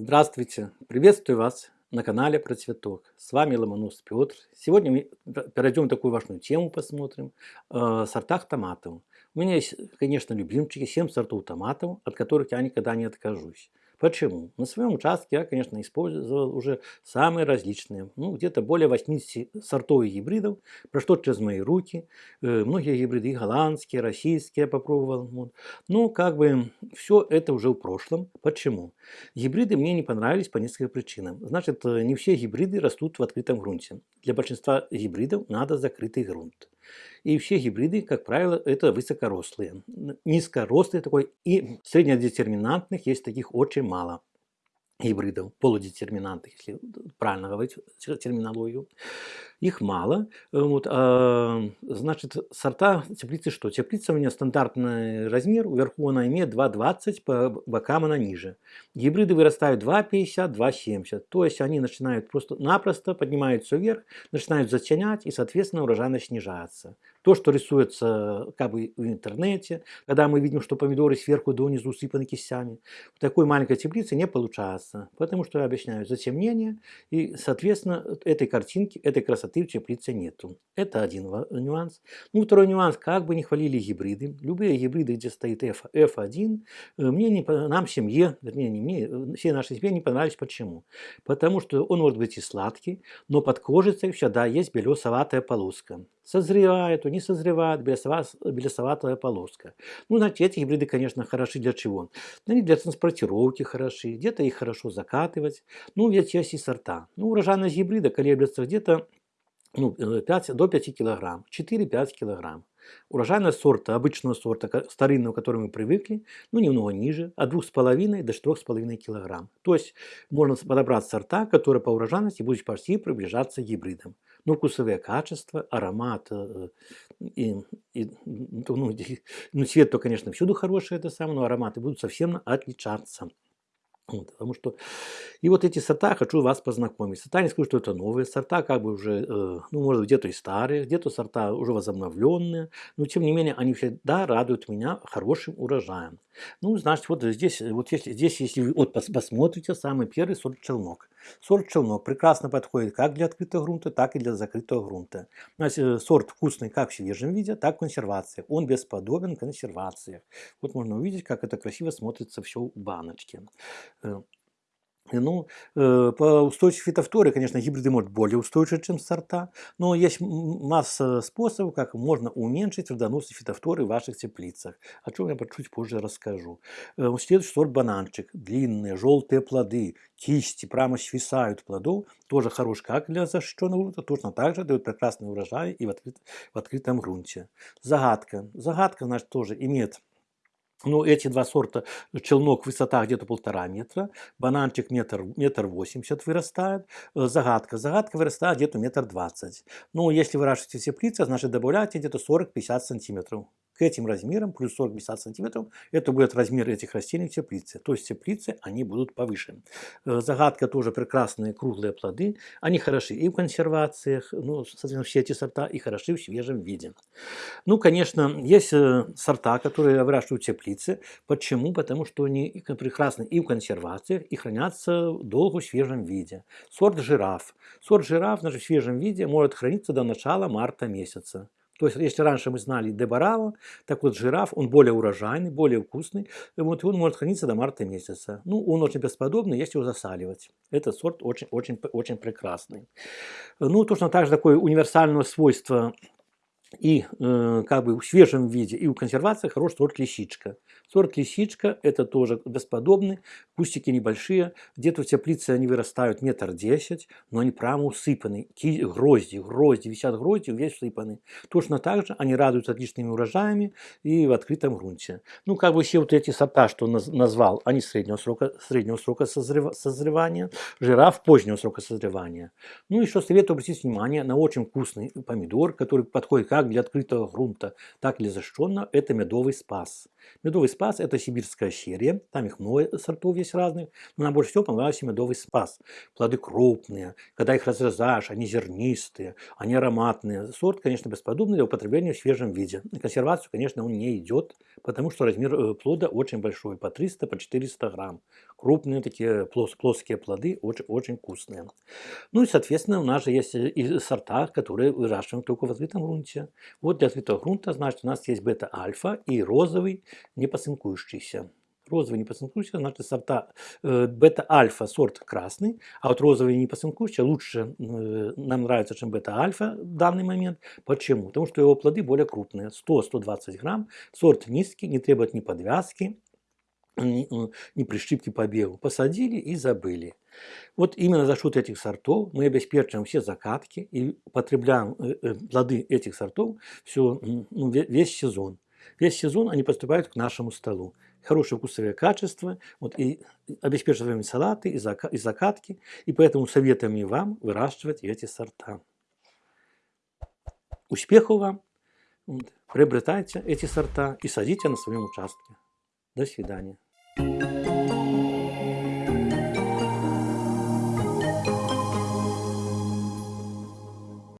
Здравствуйте! Приветствую вас на канале про цветок. С вами Ломонос Петр. Сегодня мы перейдем такую важную тему, посмотрим. Э, сортах томатов. У меня есть, конечно, любимчики, 7 сортов томатов, от которых я никогда не откажусь. Почему? На своем участке я, конечно, использовал уже самые различные, ну, где-то более 80 сортов и гибридов, прошло через мои руки. Э, многие гибриды и голландские, российские я попробовал. Вот. Ну, как бы, все это уже в прошлом. Почему? Гибриды мне не понравились по нескольким причинам. Значит, э, не все гибриды растут в открытом грунте. Для большинства гибридов надо закрытый грунт. И все гибриды, как правило, это высокорослые. Низкорослые такой и среднедетерминантных есть таких очень мало гибридов, полудетерминантных, если правильно говорить терминологию. Их мало. Вот, а, значит, сорта теплицы что? Теплица у меня стандартный размер, вверху она имеет 2,20, по бокам она ниже. Гибриды вырастают 2,50, 2,70. То есть они начинают просто-напросто поднимаются вверх, начинают затенять и, соответственно, урожайность снижается. То, что рисуется как бы в интернете, когда мы видим, что помидоры сверху донизу усыпаны кистями, в такой маленькой теплице не получается. Потому что я объясняю затемнение, и, соответственно, этой картинки, этой красоты в теплице нету. Это один нюанс. Ну, второй нюанс, как бы не хвалили гибриды, любые гибриды, где стоит F, F1, э, мне не, нам семье, вернее, не мне, э, всей нашей семье не понравились. Почему? Потому что он может быть и сладкий, но под кожицей всегда есть белесоватая полоска созревает, то не созревает, белесоватая полоска. Ну, знаете, эти гибриды, конечно, хороши для чего? Они для транспортировки хороши, где-то их хорошо закатывать. Ну, ведь есть и сорта. Ну, урожайность гибрида колеблется где-то ну, 5, э, до 5 килограмм, 4-5 килограмм. Урожайность сорта, обычного сорта, старинного, к которому мы привыкли, ну, немного ниже, от 2,5 до 4,5 кг. То есть можно подобрать сорта, которые по урожайности будут почти приближаться к гибридам. Но вкусовые качества, аромат э, и, и ну, ну, цвет, то, конечно, всюду хороший, это самое, но ароматы будут совсем отличаться. Вот, потому что и вот эти сорта хочу вас познакомить. Сорта не скажу, что это новые сорта, как бы уже, э, ну, может где-то и старые, где-то сорта уже возобновленные, но тем не менее они всегда радуют меня хорошим урожаем. Ну, значит, вот здесь, вот если, здесь, если вы вот посмотрите, самый первый сорт челнок. Сорт челнок прекрасно подходит как для открытого грунта, так и для закрытого грунта. Значит, э, сорт вкусный как в свежем виде, так и в консервации. Он бесподобен консервации. Вот можно увидеть, как это красиво смотрится все в баночке. Э, ну, э, по устойчивости фитофторы, конечно, гибриды могут более устойчивы, чем сорта, но есть масса способов, как можно уменьшить вредоносность фитофторы в ваших теплицах, о чем я чуть позже расскажу. Э, следующий сорт бананчик, длинные, желтые плоды, кисти прямо свисают плодов, тоже хорош как для защищенного грунта, точно так же дают прекрасный урожай и в, открыт, в открытом грунте. Загадка. Загадка, значит, тоже имеет ну, эти два сорта, челнок высота где-то полтора метра, бананчик метр, метр восемьдесят вырастает, э, загадка, загадка вырастает где-то метр двадцать. Ну, если выращиваете теплицы, значит добавляйте где-то 40-50 сантиметров к этим размерам, плюс 40-50 сантиметров, это будет размер этих растений в теплице. То есть теплицы, они будут повыше. Э, загадка тоже прекрасные круглые плоды. Они хороши и в консервациях, ну, соответственно, все эти сорта, и хороши в свежем виде. Ну, конечно, есть э, сорта, которые выращивают в теплице. Почему? Потому что они прекрасны и в консервациях, и хранятся долго в свежем виде. Сорт жираф. Сорт жираф даже в свежем виде может храниться до начала марта месяца. То есть, если раньше мы знали дебарао, так вот жираф, он более урожайный, более вкусный, вот, и он может храниться до марта месяца. Ну, он очень бесподобный, если его засаливать. Этот сорт очень, очень, очень прекрасный. Ну, точно так же такое универсальное свойство и э, как бы в свежем виде, и в консервации хороший сорт лисичка. Сорт лисичка это тоже бесподобный, кустики небольшие, где-то в теплице они вырастают метр десять, но они прямо усыпаны, Ки грозди, грозди, висят грозди, весь усыпаны. Точно так же они радуют отличными урожаями и в открытом грунте. Ну, как бы все вот эти сорта, что назвал, они среднего срока, среднего срока созрев, созревания, жираф позднего срока созревания. Ну, еще советую обратить внимание на очень вкусный помидор, который подходит как для открытого грунта, так для защищенного, это медовый спас. Медовый спас – это сибирская серия, там их много сортов есть разных, но нам больше всего понравился медовый спас. Плоды крупные, когда их разрезаешь, они зернистые, они ароматные. Сорт, конечно, бесподобный для употребления в свежем виде. На консервацию, конечно, он не идет, потому что размер э, плода очень большой, по 300, по 400 грамм. Крупные такие плос плоские плоды, очень, очень вкусные. Ну и, соответственно, у нас же есть и сорта, которые выращиваем только в открытом грунте. Вот для открытого грунта, значит, у нас есть бета-альфа и розовый непосынкующийся. Розовый непосынкующийся, значит, сорта э, бета-альфа сорт красный, а вот розовый непосынкующийся лучше э, нам нравится, чем бета-альфа в данный момент. Почему? Потому что его плоды более крупные, 100-120 грамм, сорт низкий, не требует ни подвязки, ни, ни прищипки по бегу. Посадили и забыли. Вот именно за счет этих сортов мы обеспечиваем все закатки и потребляем э, э, плоды этих сортов все, ну, весь сезон. Весь сезон они поступают к нашему столу. Хорошее вкусовое качество, вот, и обеспечиваем салаты и, зака, и закатки, и поэтому советуем и вам выращивать эти сорта. Успехов вам! Вот, приобретайте эти сорта и садите на своем участке. До свидания.